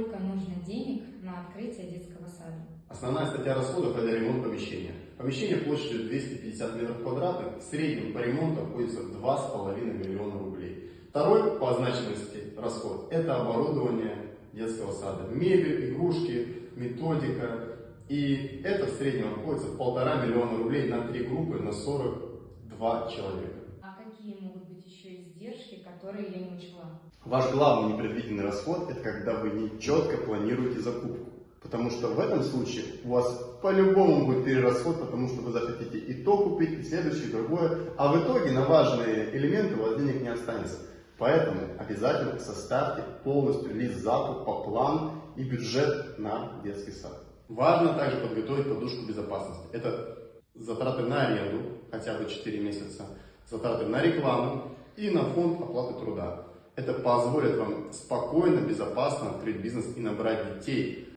Сколько нужно денег на открытие детского сада? Основная статья расходов – это ремонт помещения. Помещение площадью 250 метров квадратных, в среднем по ремонту обходится в 2,5 миллиона рублей. Второй по значимости расход – это оборудование детского сада. Мебель, игрушки, методика. И это в среднем обходится в полтора миллиона рублей на три группы на 42 человека. А какие могут издержки, которые я не учла? Ваш главный непредвиденный расход – это когда вы не четко планируете закупку. Потому что в этом случае у вас по-любому будет перерасход, потому что вы захотите и то купить, и следующее, и другое. А в итоге на важные элементы у вас денег не останется. Поэтому обязательно составьте полностью лист закупа, план и бюджет на детский сад. Важно также подготовить подушку безопасности. Это затраты на аренду, хотя бы 4 месяца, затраты на рекламу и на фонд оплаты труда. Это позволит вам спокойно, безопасно открыть бизнес и набрать детей,